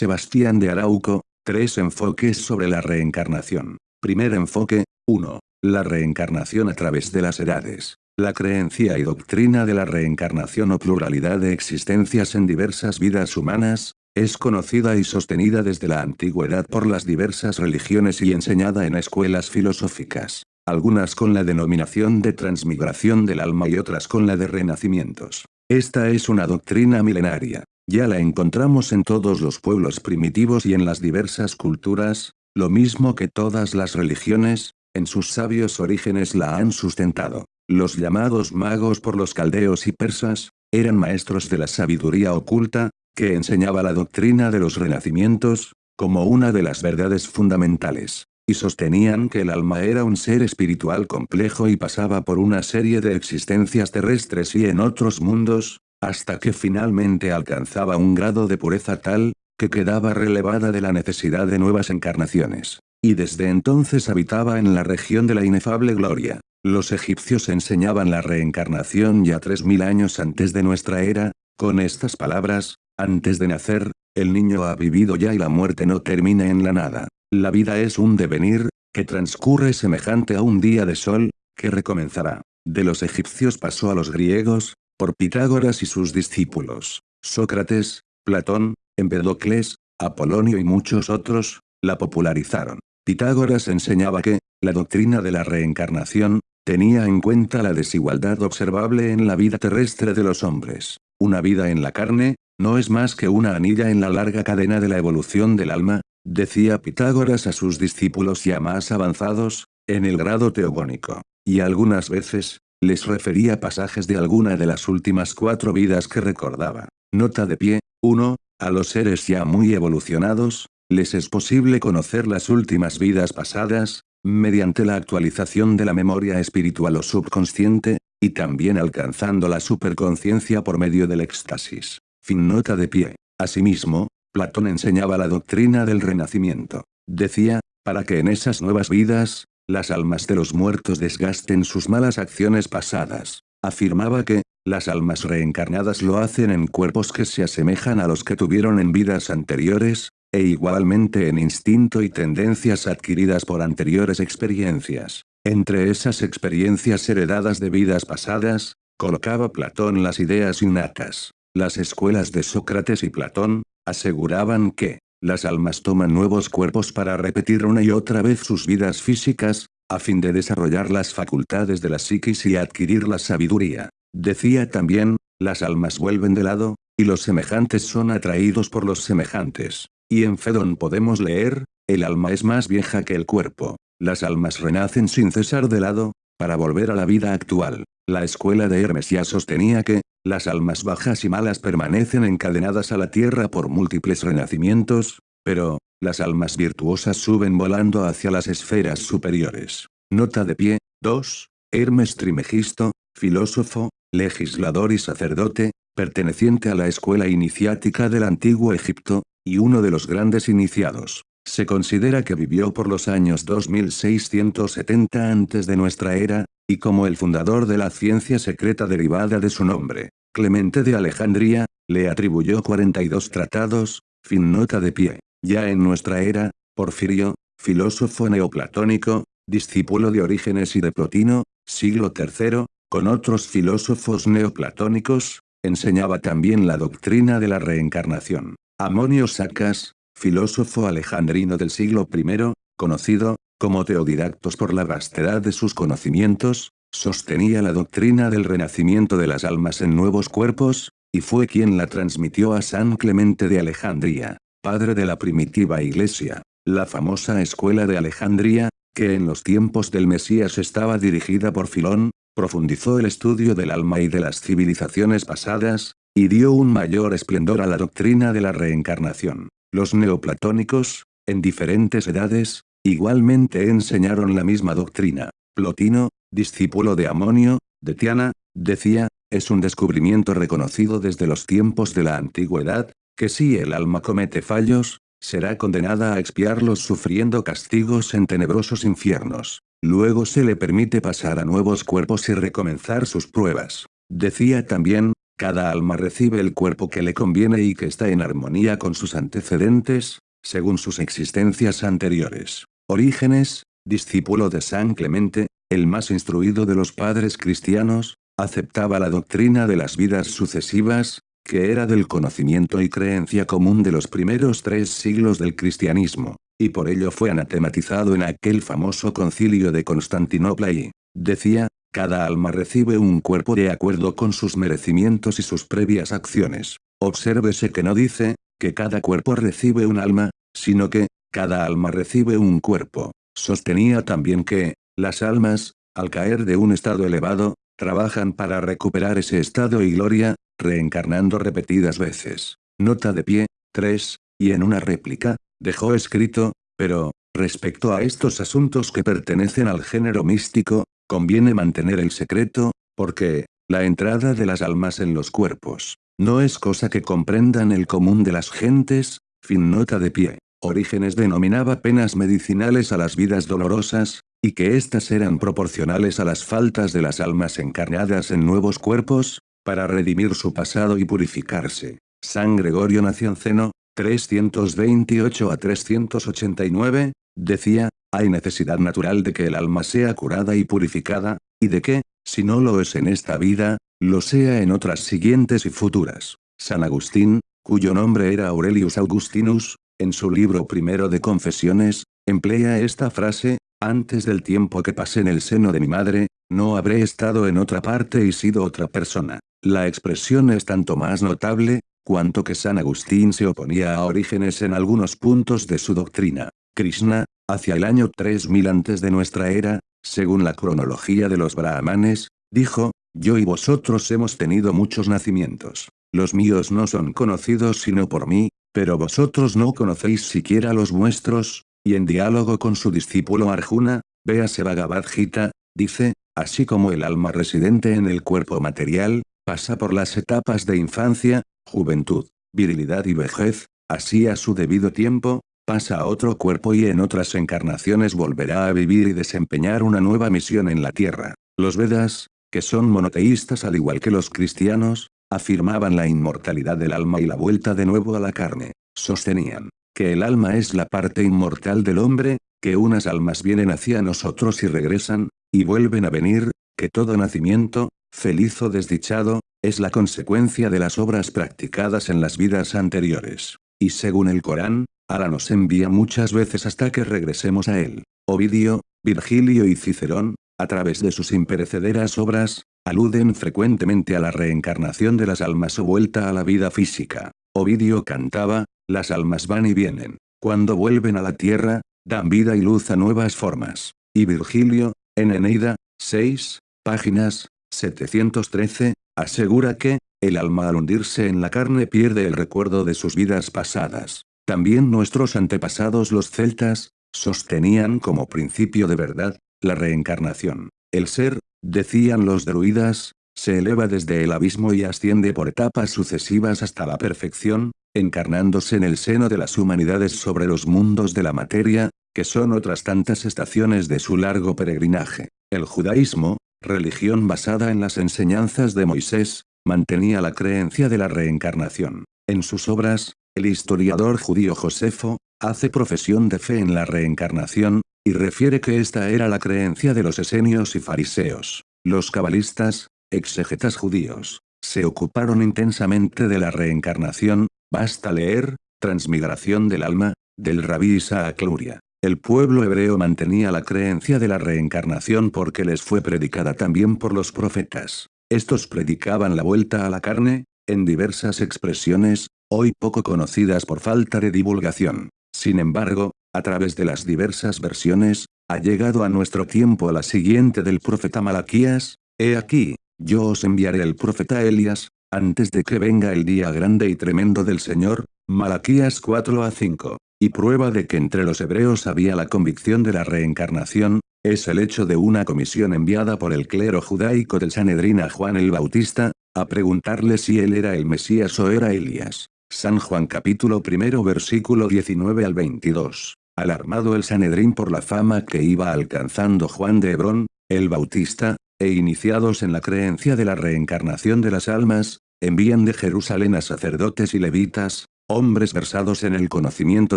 Sebastián de Arauco, tres enfoques sobre la reencarnación. Primer enfoque, 1. La reencarnación a través de las edades. La creencia y doctrina de la reencarnación o pluralidad de existencias en diversas vidas humanas, es conocida y sostenida desde la antigüedad por las diversas religiones y enseñada en escuelas filosóficas, algunas con la denominación de transmigración del alma y otras con la de renacimientos. Esta es una doctrina milenaria. Ya la encontramos en todos los pueblos primitivos y en las diversas culturas, lo mismo que todas las religiones, en sus sabios orígenes la han sustentado. Los llamados magos por los caldeos y persas, eran maestros de la sabiduría oculta, que enseñaba la doctrina de los renacimientos, como una de las verdades fundamentales, y sostenían que el alma era un ser espiritual complejo y pasaba por una serie de existencias terrestres y en otros mundos, hasta que finalmente alcanzaba un grado de pureza tal, que quedaba relevada de la necesidad de nuevas encarnaciones. Y desde entonces habitaba en la región de la inefable gloria. Los egipcios enseñaban la reencarnación ya tres mil años antes de nuestra era, con estas palabras, antes de nacer, el niño ha vivido ya y la muerte no termina en la nada. La vida es un devenir, que transcurre semejante a un día de sol, que recomenzará. De los egipcios pasó a los griegos, por Pitágoras y sus discípulos, Sócrates, Platón, Empedocles, Apolonio y muchos otros, la popularizaron. Pitágoras enseñaba que, la doctrina de la reencarnación, tenía en cuenta la desigualdad observable en la vida terrestre de los hombres. Una vida en la carne, no es más que una anilla en la larga cadena de la evolución del alma, decía Pitágoras a sus discípulos ya más avanzados, en el grado teogónico. Y algunas veces, les refería pasajes de alguna de las últimas cuatro vidas que recordaba. Nota de pie, 1. A los seres ya muy evolucionados, les es posible conocer las últimas vidas pasadas, mediante la actualización de la memoria espiritual o subconsciente, y también alcanzando la superconciencia por medio del éxtasis. Fin nota de pie. Asimismo, Platón enseñaba la doctrina del renacimiento. Decía, para que en esas nuevas vidas, las almas de los muertos desgasten sus malas acciones pasadas. Afirmaba que, las almas reencarnadas lo hacen en cuerpos que se asemejan a los que tuvieron en vidas anteriores, e igualmente en instinto y tendencias adquiridas por anteriores experiencias. Entre esas experiencias heredadas de vidas pasadas, colocaba Platón las ideas innatas. Las escuelas de Sócrates y Platón, aseguraban que, las almas toman nuevos cuerpos para repetir una y otra vez sus vidas físicas, a fin de desarrollar las facultades de la psiquis y adquirir la sabiduría. Decía también, las almas vuelven de lado, y los semejantes son atraídos por los semejantes. Y en Fedón podemos leer, el alma es más vieja que el cuerpo. Las almas renacen sin cesar de lado, para volver a la vida actual. La escuela de Hermes ya sostenía que, las almas bajas y malas permanecen encadenadas a la tierra por múltiples renacimientos, pero, las almas virtuosas suben volando hacia las esferas superiores. Nota de pie, 2. Hermes Trimegisto, filósofo, legislador y sacerdote, perteneciente a la escuela iniciática del antiguo Egipto, y uno de los grandes iniciados. Se considera que vivió por los años 2670 antes de nuestra era, y como el fundador de la ciencia secreta derivada de su nombre, Clemente de Alejandría, le atribuyó 42 tratados, fin nota de pie. Ya en nuestra era, Porfirio, filósofo neoplatónico, discípulo de Orígenes y de Plotino, siglo III, con otros filósofos neoplatónicos, enseñaba también la doctrina de la reencarnación. Amonio Sacas, filósofo alejandrino del siglo I, conocido, como Teodidactos por la vastedad de sus conocimientos, sostenía la doctrina del renacimiento de las almas en nuevos cuerpos, y fue quien la transmitió a San Clemente de Alejandría, padre de la primitiva iglesia. La famosa escuela de Alejandría, que en los tiempos del Mesías estaba dirigida por Filón, profundizó el estudio del alma y de las civilizaciones pasadas, y dio un mayor esplendor a la doctrina de la reencarnación. Los neoplatónicos, en diferentes edades, igualmente enseñaron la misma doctrina. Plotino, discípulo de Amonio, de Tiana, decía, es un descubrimiento reconocido desde los tiempos de la antigüedad, que si el alma comete fallos, será condenada a expiarlos sufriendo castigos en tenebrosos infiernos. Luego se le permite pasar a nuevos cuerpos y recomenzar sus pruebas. Decía también, cada alma recibe el cuerpo que le conviene y que está en armonía con sus antecedentes, según sus existencias anteriores. Orígenes, discípulo de San Clemente, el más instruido de los padres cristianos, aceptaba la doctrina de las vidas sucesivas, que era del conocimiento y creencia común de los primeros tres siglos del cristianismo, y por ello fue anatematizado en aquel famoso concilio de Constantinopla y, decía, cada alma recibe un cuerpo de acuerdo con sus merecimientos y sus previas acciones. Obsérvese que no dice, que cada cuerpo recibe un alma, sino que, cada alma recibe un cuerpo. Sostenía también que, las almas, al caer de un estado elevado, trabajan para recuperar ese estado y gloria, reencarnando repetidas veces. Nota de pie, 3, y en una réplica, dejó escrito, pero, respecto a estos asuntos que pertenecen al género místico, conviene mantener el secreto, porque, la entrada de las almas en los cuerpos, no es cosa que comprendan el común de las gentes, fin nota de pie. Orígenes denominaba penas medicinales a las vidas dolorosas, y que éstas eran proporcionales a las faltas de las almas encarnadas en nuevos cuerpos, para redimir su pasado y purificarse. San Gregorio Nacionceno, 328 a 389, decía, hay necesidad natural de que el alma sea curada y purificada, y de que, si no lo es en esta vida, lo sea en otras siguientes y futuras. San Agustín, cuyo nombre era Aurelius Augustinus, en su libro primero de Confesiones, emplea esta frase, antes del tiempo que pasé en el seno de mi madre, no habré estado en otra parte y sido otra persona. La expresión es tanto más notable, cuanto que San Agustín se oponía a Orígenes en algunos puntos de su doctrina. Krishna, hacia el año 3000 antes de nuestra era, según la cronología de los brahmanes, dijo, yo y vosotros hemos tenido muchos nacimientos. Los míos no son conocidos sino por mí, pero vosotros no conocéis siquiera los vuestros, y en diálogo con su discípulo Arjuna, véase Bhagavad Gita, dice, así como el alma residente en el cuerpo material, pasa por las etapas de infancia, juventud, virilidad y vejez, así a su debido tiempo, pasa a otro cuerpo y en otras encarnaciones volverá a vivir y desempeñar una nueva misión en la tierra. Los Vedas, que son monoteístas al igual que los cristianos, afirmaban la inmortalidad del alma y la vuelta de nuevo a la carne. Sostenían que el alma es la parte inmortal del hombre, que unas almas vienen hacia nosotros y regresan, y vuelven a venir, que todo nacimiento, feliz o desdichado, es la consecuencia de las obras practicadas en las vidas anteriores. Y según el Corán, Ala nos envía muchas veces hasta que regresemos a él. Ovidio, Virgilio y Cicerón, a través de sus imperecederas obras, aluden frecuentemente a la reencarnación de las almas o vuelta a la vida física. Ovidio cantaba, las almas van y vienen. Cuando vuelven a la tierra, dan vida y luz a nuevas formas. Y Virgilio, en Eneida, 6, páginas, 713, asegura que, el alma al hundirse en la carne pierde el recuerdo de sus vidas pasadas. También nuestros antepasados los celtas, sostenían como principio de verdad, la reencarnación. El ser, decían los druidas, se eleva desde el abismo y asciende por etapas sucesivas hasta la perfección, encarnándose en el seno de las humanidades sobre los mundos de la materia, que son otras tantas estaciones de su largo peregrinaje. El judaísmo, religión basada en las enseñanzas de Moisés, mantenía la creencia de la reencarnación. En sus obras, el historiador judío Josefo, hace profesión de fe en la reencarnación, y refiere que esta era la creencia de los esenios y fariseos. Los cabalistas, exegetas judíos, se ocuparon intensamente de la reencarnación, basta leer, Transmigración del alma, del rabí Isaac Luria. El pueblo hebreo mantenía la creencia de la reencarnación porque les fue predicada también por los profetas. Estos predicaban la vuelta a la carne, en diversas expresiones, hoy poco conocidas por falta de divulgación. Sin embargo, a través de las diversas versiones, ha llegado a nuestro tiempo la siguiente del profeta Malaquías, He aquí, yo os enviaré el profeta Elias, antes de que venga el día grande y tremendo del Señor, Malaquías 4 a 5. Y prueba de que entre los hebreos había la convicción de la reencarnación, es el hecho de una comisión enviada por el clero judaico del Sanedrín a Juan el Bautista, a preguntarle si él era el Mesías o era Elías. San Juan capítulo primero versículo 19 al 22. Alarmado el Sanedrín por la fama que iba alcanzando Juan de Hebrón, el Bautista, e iniciados en la creencia de la reencarnación de las almas, envían de Jerusalén a sacerdotes y levitas, hombres versados en el conocimiento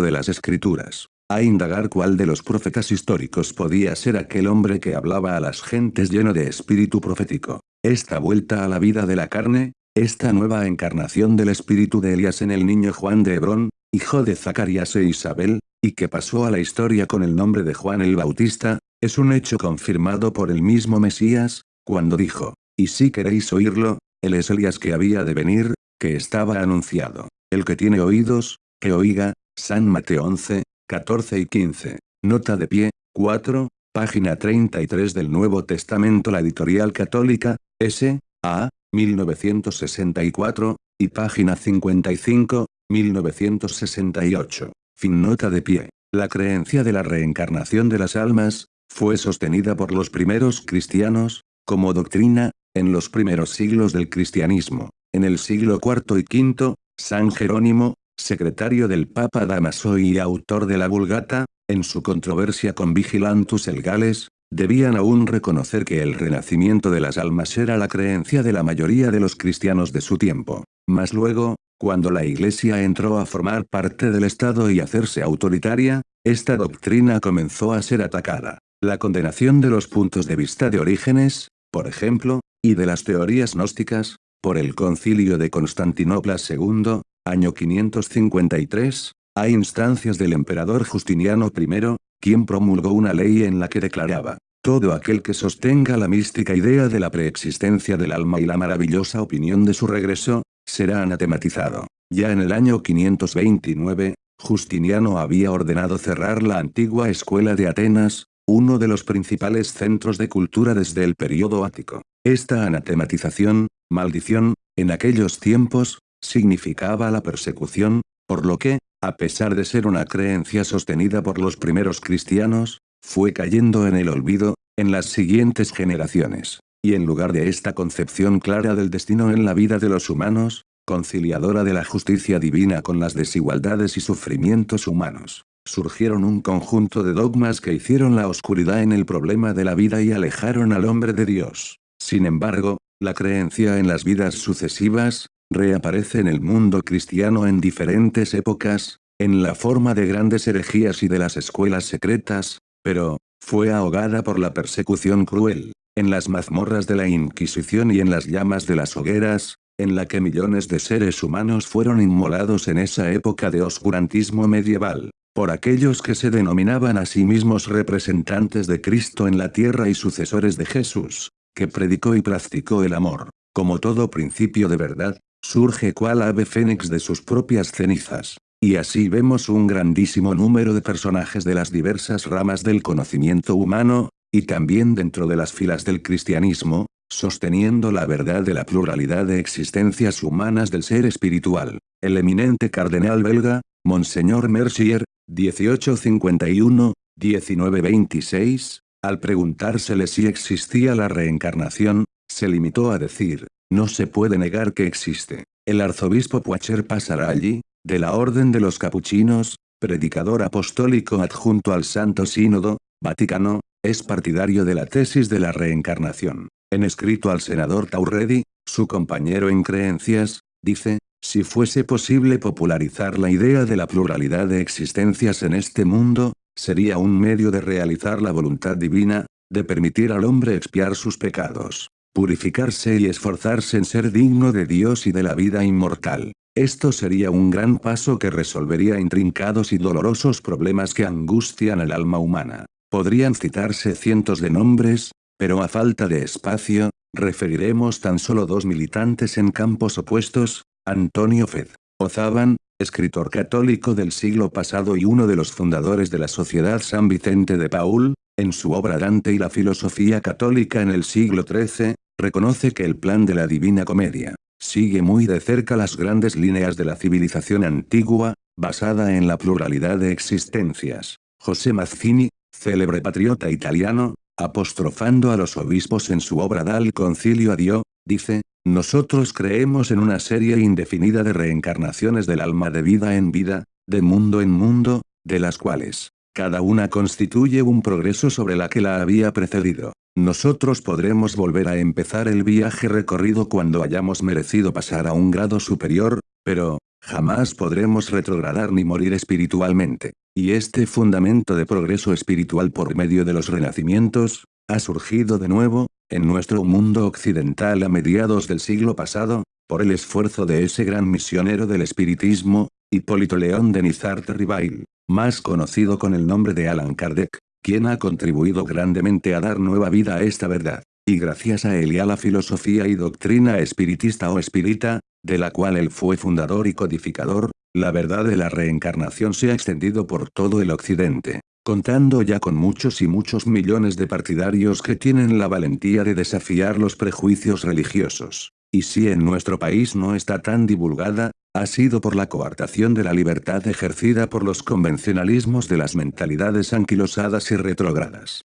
de las escrituras, a indagar cuál de los profetas históricos podía ser aquel hombre que hablaba a las gentes lleno de espíritu profético. Esta vuelta a la vida de la carne, esta nueva encarnación del espíritu de Elías en el niño Juan de Hebrón, hijo de Zacarías e Isabel, y que pasó a la historia con el nombre de Juan el Bautista, es un hecho confirmado por el mismo Mesías, cuando dijo, y si queréis oírlo, él es Elías que había de venir, que estaba anunciado. El que tiene oídos, que oiga, San Mateo 11, 14 y 15. Nota de pie, 4, página 33 del Nuevo Testamento La Editorial Católica, S. A. 1964, y página 55, 1968. Fin nota de pie. La creencia de la reencarnación de las almas, fue sostenida por los primeros cristianos, como doctrina, en los primeros siglos del cristianismo. En el siglo IV y V, San Jerónimo, secretario del Papa Damaso y autor de la Vulgata, en su controversia con Vigilantus el Gales, debían aún reconocer que el renacimiento de las almas era la creencia de la mayoría de los cristianos de su tiempo. Mas luego, cuando la Iglesia entró a formar parte del Estado y hacerse autoritaria, esta doctrina comenzó a ser atacada. La condenación de los puntos de vista de Orígenes, por ejemplo, y de las teorías gnósticas, por el concilio de Constantinopla II, año 553, a instancias del emperador Justiniano I, quien promulgó una ley en la que declaraba, todo aquel que sostenga la mística idea de la preexistencia del alma y la maravillosa opinión de su regreso, será anatematizado. Ya en el año 529, Justiniano había ordenado cerrar la antigua escuela de Atenas, uno de los principales centros de cultura desde el periodo ático. Esta anatematización, maldición, en aquellos tiempos, significaba la persecución, por lo que, a pesar de ser una creencia sostenida por los primeros cristianos, fue cayendo en el olvido, en las siguientes generaciones. Y en lugar de esta concepción clara del destino en la vida de los humanos, conciliadora de la justicia divina con las desigualdades y sufrimientos humanos, surgieron un conjunto de dogmas que hicieron la oscuridad en el problema de la vida y alejaron al hombre de Dios. Sin embargo, la creencia en las vidas sucesivas, reaparece en el mundo cristiano en diferentes épocas, en la forma de grandes herejías y de las escuelas secretas, pero, fue ahogada por la persecución cruel, en las mazmorras de la Inquisición y en las llamas de las hogueras, en la que millones de seres humanos fueron inmolados en esa época de oscurantismo medieval, por aquellos que se denominaban a sí mismos representantes de Cristo en la tierra y sucesores de Jesús, que predicó y practicó el amor, como todo principio de verdad, surge cual ave fénix de sus propias cenizas. Y así vemos un grandísimo número de personajes de las diversas ramas del conocimiento humano, y también dentro de las filas del cristianismo, sosteniendo la verdad de la pluralidad de existencias humanas del ser espiritual. El eminente cardenal belga, Monseñor Mercier, 1851, 1926, al preguntársele si existía la reencarnación, se limitó a decir, no se puede negar que existe. El arzobispo Poacher pasará allí, de la Orden de los Capuchinos, predicador apostólico adjunto al Santo Sínodo, Vaticano, es partidario de la tesis de la reencarnación. En escrito al senador Taurredi, su compañero en creencias, dice, si fuese posible popularizar la idea de la pluralidad de existencias en este mundo, sería un medio de realizar la voluntad divina, de permitir al hombre expiar sus pecados, purificarse y esforzarse en ser digno de Dios y de la vida inmortal. Esto sería un gran paso que resolvería intrincados y dolorosos problemas que angustian el alma humana. Podrían citarse cientos de nombres, pero a falta de espacio, referiremos tan solo dos militantes en campos opuestos, Antonio Fed. Ozaban, escritor católico del siglo pasado y uno de los fundadores de la Sociedad San Vicente de Paul, en su obra Dante y la filosofía católica en el siglo XIII, reconoce que el plan de la Divina Comedia, sigue muy de cerca las grandes líneas de la civilización antigua, basada en la pluralidad de existencias. José Mazzini, célebre patriota italiano, apostrofando a los obispos en su obra Dal Concilio a Dio, dice, nosotros creemos en una serie indefinida de reencarnaciones del alma de vida en vida, de mundo en mundo, de las cuales, cada una constituye un progreso sobre la que la había precedido. Nosotros podremos volver a empezar el viaje recorrido cuando hayamos merecido pasar a un grado superior, pero, jamás podremos retrogradar ni morir espiritualmente. Y este fundamento de progreso espiritual por medio de los renacimientos, ha surgido de nuevo, en nuestro mundo occidental a mediados del siglo pasado, por el esfuerzo de ese gran misionero del espiritismo, Hipólito León de Nizarte Ribail, más conocido con el nombre de Alan Kardec, quien ha contribuido grandemente a dar nueva vida a esta verdad. Y gracias a él y a la filosofía y doctrina espiritista o espírita, de la cual él fue fundador y codificador, la verdad de la reencarnación se ha extendido por todo el occidente, contando ya con muchos y muchos millones de partidarios que tienen la valentía de desafiar los prejuicios religiosos. Y si en nuestro país no está tan divulgada, ha sido por la coartación de la libertad ejercida por los convencionalismos de las mentalidades anquilosadas y retrógradas.